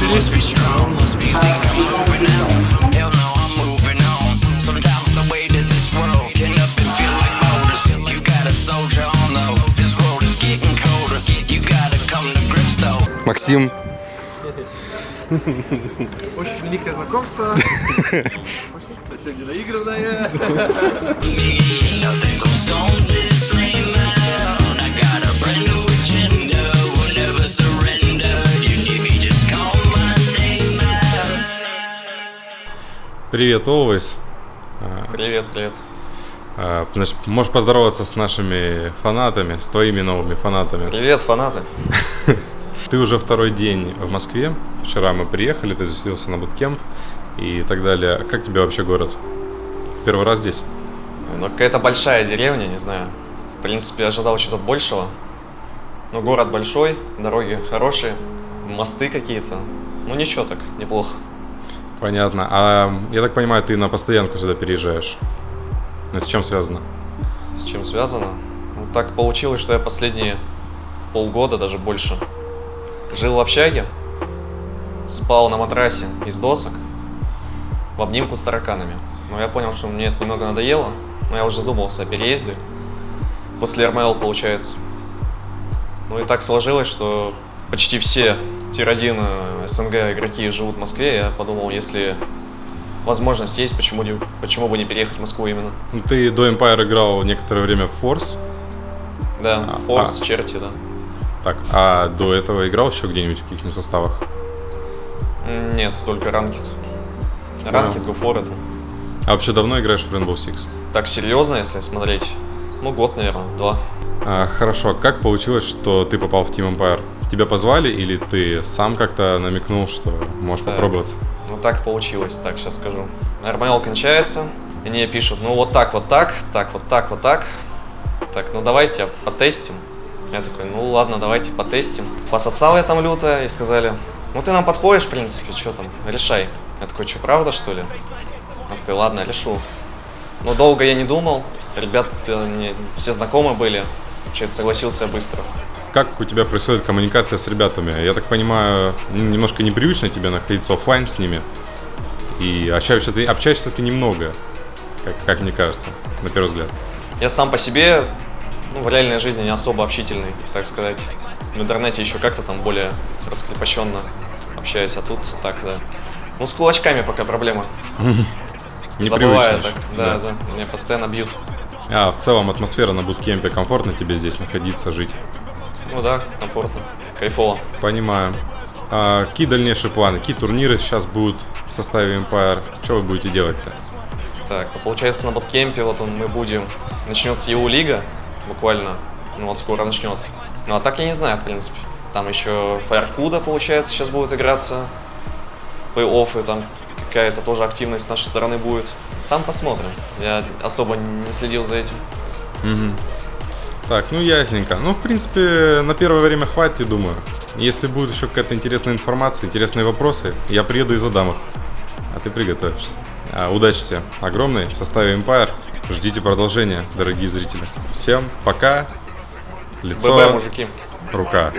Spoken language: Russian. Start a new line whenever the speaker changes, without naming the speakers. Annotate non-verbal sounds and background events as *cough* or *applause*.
to I'm moving Максим.
Очень великое знакомство. Очень наигранное.
Привет, Always.
Привет, привет.
А, можешь поздороваться с нашими фанатами, с твоими новыми фанатами.
Привет, фанаты. *laughs*
Ты уже второй день в Москве. Вчера мы приехали, ты заселился на буткемп и так далее. Как тебе вообще город? Первый раз здесь?
Ну, какая-то большая деревня, не знаю. В принципе, ожидал чего-то большего. Но город большой, дороги хорошие, мосты какие-то. Ну, ничего так, неплохо.
Понятно. А я так понимаю, ты на постоянку сюда переезжаешь. Это с чем связано?
С чем связано? Ну, так получилось, что я последние полгода, даже больше, жил в общаге, спал на матрасе из досок, в обнимку с тараканами. Но я понял, что мне это немного надоело, но я уже задумался о переезде. После РМЛ, получается. Ну и так сложилось, что почти все тир-1 СНГ игроки живут в Москве. Я подумал, если возможность есть, почему, не- почему бы не переехать в Москву именно.
Ну, Ты до Empire играл некоторое время в Force.
Да,
А,
Форс,
а.
Черти, да.
Так, а до этого играл еще где-нибудь в каких-нибудь составах?
Нет, только ранкет. Ранкет, Гофор это.
А вообще давно играешь в Rainbow Six?
Так серьезно, если смотреть, ну год, наверное, два.
А, хорошо, как получилось, что ты попал в Team Empire? Тебя позвали или ты сам как-то намекнул, что можешь
Так.
попробоваться?
Ну так получилось, так, сейчас скажу. РМЛ кончается, и мне пишут, ну вот так, вот так, так, вот так, вот так. Так, ну давайте потестим. Я такой, ну ладно, давайте потестим. Пососал я там люто и сказали, ну ты нам подходишь, в принципе, что там, решай. Я такой, что, правда, что ли? Он такой, ладно, решу. Но долго я не думал, ребята мне все знакомы были, получается, согласился быстро.
Как у тебя происходит коммуникация с ребятами? Я так понимаю, немножко непривычно тебе находиться оффлайн с ними. И общаешься ты, общаешься ты немного, как, как мне кажется, на первый взгляд.
Я сам по себе, ну, в реальной жизни не особо общительный, так сказать. В интернете еще как-то там более раскрепощенно общаюсь, а тут так, да. Ну, с кулачками пока проблема. *laughs* Забываю
Непривычно
так,
еще.
да, да, меня постоянно бьют.
А в целом атмосфера на буткемпе комфортно тебе здесь находиться, жить?
Ну да, комфортно, кайфово.
Понимаю. А какие дальнейшие планы? Какие турниры сейчас будут в составе Empire? Что вы будете делать-то?
Так, ну, получается, на боткемпе вот он, мы будем... Начнется ЕУ Лига, буквально, ну вот скоро начнется. Ну а так я не знаю, в принципе. Там еще Фаеркуда, получается, сейчас будет играться. Плей-оффы, там какая-то тоже активность с нашей стороны будет. Там посмотрим. Я особо не следил за этим.
Так, ну ясненько. Ну, в принципе, на первое время хватит, я думаю. Если будет еще какая-то интересная информация, интересные вопросы, я приеду и задам их. А ты приготовишься. А, удачи тебе огромной в составе Empire. Ждите продолжения, дорогие зрители. Всем пока. Лицо,
ББ, мужики.
рука.